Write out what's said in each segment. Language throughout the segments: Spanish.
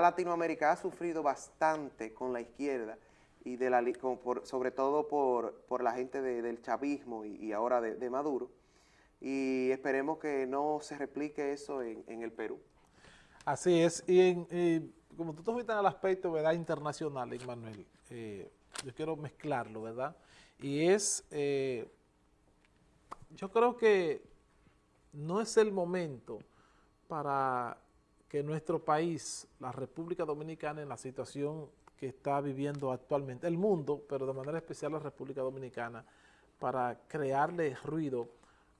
Latinoamérica ha sufrido bastante con la izquierda y de la, sobre todo por, la gente del chavismo y, ahora de, Maduro, y esperemos que no se replique eso en, el Perú. Así es, y, como tú te fuiste el aspecto ¿verdad? internacional, Manuel, eh, yo quiero mezclarlo, ¿verdad? Y es, eh, yo creo que no es el momento para que nuestro país, la República Dominicana, en la situación que está viviendo actualmente el mundo, pero de manera especial la República Dominicana, para crearle ruido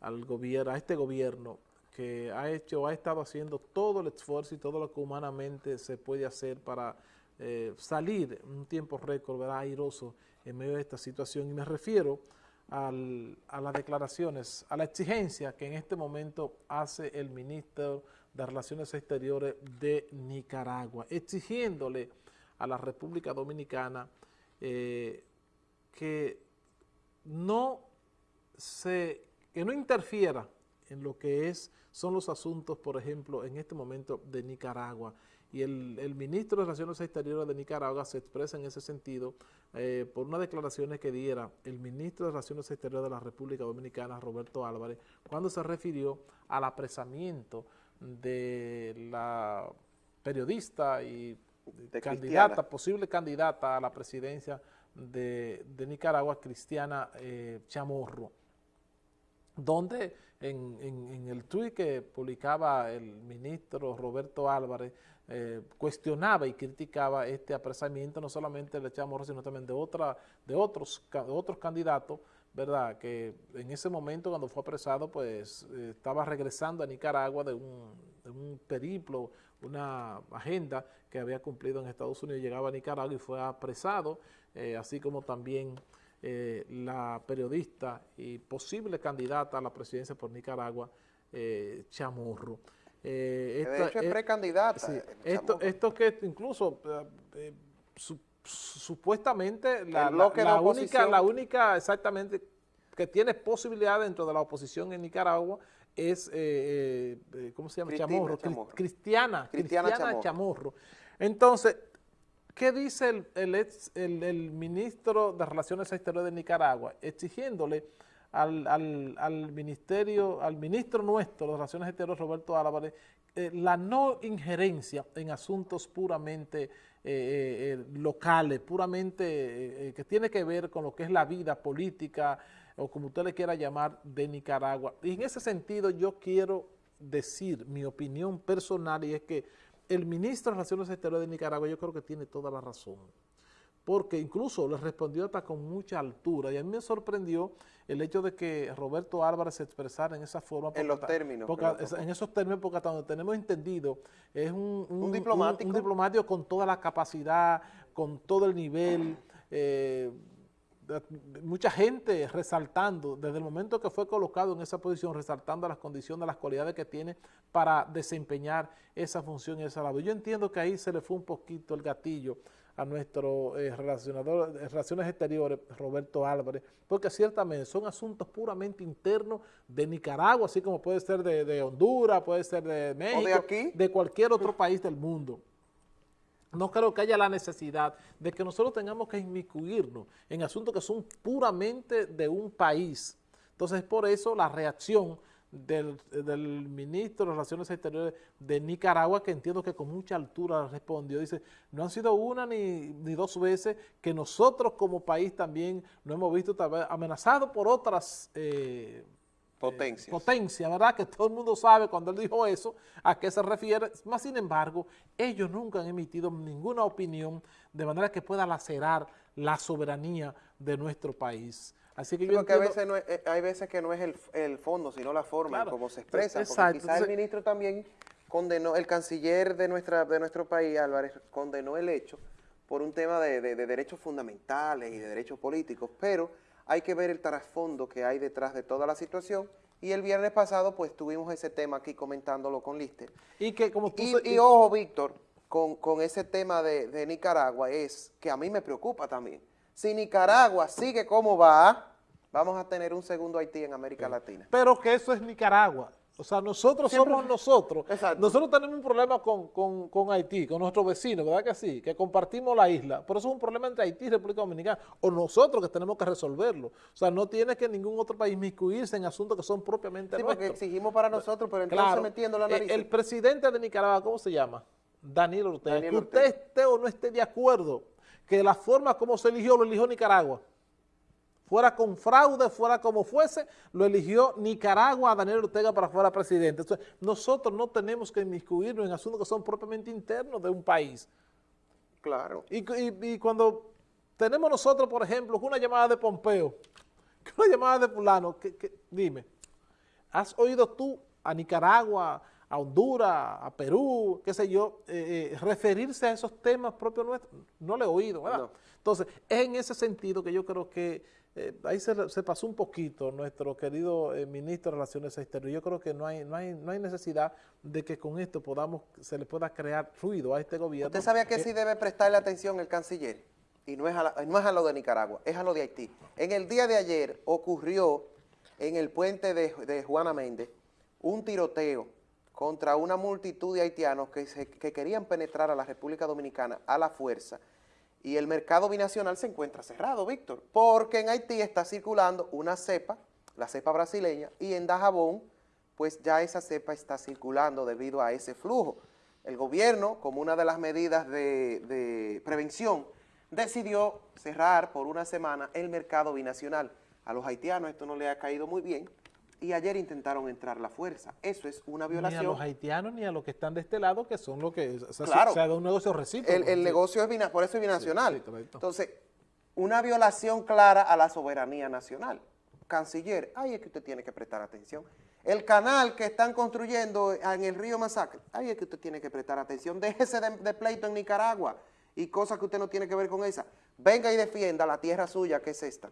al gobierno, a este gobierno que ha hecho, ha estado haciendo todo el esfuerzo y todo lo que humanamente se puede hacer para eh, salir en un tiempo récord, ¿verdad? airoso en medio de esta situación. Y me refiero a las declaraciones, a la exigencia que en este momento hace el ministro de Relaciones Exteriores de Nicaragua, exigiéndole a la República Dominicana eh, que no se, que no interfiera en lo que es, son los asuntos, por ejemplo, en este momento de Nicaragua. Y el, ministro de Relaciones Exteriores de Nicaragua se expresa en ese sentido eh, por unas declaraciones que diera el ministro de Relaciones Exteriores de la República Dominicana, Roberto Álvarez, cuando se refirió al apresamiento de la periodista y candidata, posible candidata a la presidencia de, Nicaragua, Cristiana eh, Chamorro, donde en, el tuit que publicaba el ministro Roberto Álvarez, eh, cuestionaba y criticaba este apresamiento, no solamente de Chamorro, sino también de, otra, de, otros, de otros candidatos, ¿verdad? Que en ese momento cuando fue apresado, pues eh, estaba regresando a Nicaragua de un, de un periplo, una agenda que había cumplido en Estados Unidos, llegaba a Nicaragua y fue apresado, eh, así como también eh, la periodista y posible candidata a la presidencia por Nicaragua, eh, Chamorro. de hecho es precandidata. esto, esto que incluso supuestamente la, la única, la única exactamente que tiene posibilidad dentro de la oposición en Nicaragua es, eh, eh, ¿cómo se llama? Chamorro, Cristiana, Cristiana, Chamorro. Entonces, ¿qué dice el, el, ministro de Relaciones Exteriores de Nicaragua? Exigiéndole al, ministerio, al ministro nuestro de Relaciones Exteriores, Roberto Álvarez, eh, la no injerencia en asuntos puramente locales, puramente que tiene que ver con lo que es la vida política, o como usted le quiera llamar, de Nicaragua. Y en ese sentido yo quiero decir mi opinión personal y es que el ministro de Relaciones Exteriores de Nicaragua yo creo que tiene toda la razón. Porque incluso le respondió hasta con mucha altura. Y a mí me sorprendió el hecho de que Roberto Álvarez se expresara en esa forma. En los términos. en esos términos, porque hasta donde tenemos entendido, es un, diplomático. Un, diplomático con toda la capacidad, con todo el nivel, eh, mucha gente resaltando, desde el momento que fue colocado en esa posición, resaltando las condiciones, las cualidades que tiene para desempeñar esa función y esa labor. Yo entiendo que ahí se le fue un poquito el gatillo a nuestro eh, relacionador de Relaciones Exteriores, Roberto Álvarez, porque ciertamente son asuntos puramente internos de Nicaragua, así como puede ser de, Honduras, puede ser de México, de cualquier otro país del mundo no creo que haya la necesidad de que nosotros tengamos que inmiscuirnos en asuntos que son puramente de un país. Entonces, por eso la reacción del, ministro de Relaciones Exteriores de Nicaragua, que entiendo que con mucha altura respondió, dice, no han sido una ni, dos veces que nosotros como país también nos hemos visto amenazados por otras eh, Potencia. potencia, ¿verdad? Que todo el mundo sabe cuando él dijo eso, a qué se refiere. Más sin embargo, ellos nunca han emitido ninguna opinión de manera que pueda lacerar la soberanía de nuestro país. Así que yo que a veces eh, hay veces que no es el, fondo, sino la forma en cómo se expresa. Porque quizás el ministro también condenó, el canciller de, nuestra, de nuestro país, Álvarez, condenó el hecho por un tema de derechos fundamentales y de derechos políticos, pero hay que ver el trasfondo que hay detrás de toda la situación y el viernes pasado pues tuvimos ese tema aquí comentándolo con Lister. Y que como y, ojo Víctor, con, ese tema de, Nicaragua es que a mí me preocupa también. Si Nicaragua sigue como va, vamos a tener un segundo Haití en América Latina. Pero que eso es Nicaragua. O sea, nosotros somos nosotros. Nosotros tenemos un problema con, Haití, con nuestros vecinos, ¿verdad que sí? Que compartimos la isla. Pero eso es un problema entre Haití y República Dominicana. O nosotros que tenemos que resolverlo. O sea, no tiene que ningún otro país miscuirse en asuntos que son propiamente sí, porque exigimos para nosotros, pero entonces metiendo la nariz. El, presidente de Nicaragua, ¿cómo se llama? Daniel Ortega. que usted esté o no esté de acuerdo que la forma como se eligió, lo eligió Nicaragua fuera con fraude, fuera como fuese, lo eligió Nicaragua a Daniel Ortega para fuera presidente. Entonces, nosotros no tenemos que inmiscuirnos en asuntos que son propiamente internos de un país. Claro. Y, cuando tenemos nosotros, por ejemplo, una llamada de Pompeo, una llamada de fulano, que, dime, ¿has oído tú a Nicaragua, a Honduras, a Perú, qué sé yo, eh, eh, referirse a esos temas propios nuestros? No le he oído, ¿verdad? Entonces, es en ese sentido que yo creo que eh, ahí se, pasó un poquito nuestro querido eh, ministro de Relaciones Exteriores. Yo creo que no hay, no, hay, no hay necesidad de que con esto podamos, se le pueda crear ruido a este gobierno. ¿Usted sabía que sí debe prestarle atención el canciller? Y no es, a no es a lo de Nicaragua, es a lo de Haití. En el día de ayer ocurrió en el puente de, Juana Méndez un tiroteo contra una multitud de haitianos que, que querían penetrar a la República Dominicana a la fuerza y el mercado binacional se encuentra cerrado, Víctor, porque en Haití está circulando una cepa, la cepa brasileña, y en Dajabón, pues ya esa cepa está circulando debido a ese flujo. El gobierno, como una de las medidas de, de prevención, decidió cerrar por una semana el mercado binacional. A los haitianos esto no le ha caído muy bien, y ayer intentaron entrar la fuerza. Eso es una violación. Ni a los haitianos ni a los que están de este lado, que son los que... O sea, claro. Se, un negocio recíproco. El, negocio es por eso es binacional. Entonces, una violación clara a la soberanía nacional. Canciller, ahí es que usted tiene que prestar atención. El canal que están construyendo en el río Masacre, ahí es que usted tiene que prestar atención. Déjese de, de pleito en Nicaragua y cosas que usted no tiene que ver con esa. Venga y defienda la tierra suya, que es esta.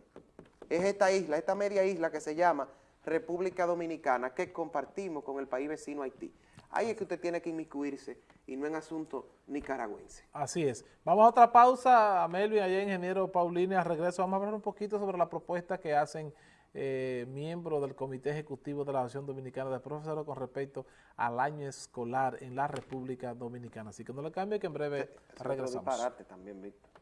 Es esta isla, esta media isla que se llama República Dominicana que compartimos con el país vecino Haití. Ahí es que usted tiene que inmiscuirse y no en asunto nicaragüense. Así es. Vamos a otra pausa, a Melvin, allá ingeniero Paulina, regreso. Vamos a hablar un poquito sobre la propuesta que hacen eh, miembros del Comité Ejecutivo de la Asociación Dominicana de Profesores con respecto al año escolar en la República Dominicana. Así que no le cambie que en breve regresamos. también, Víctor.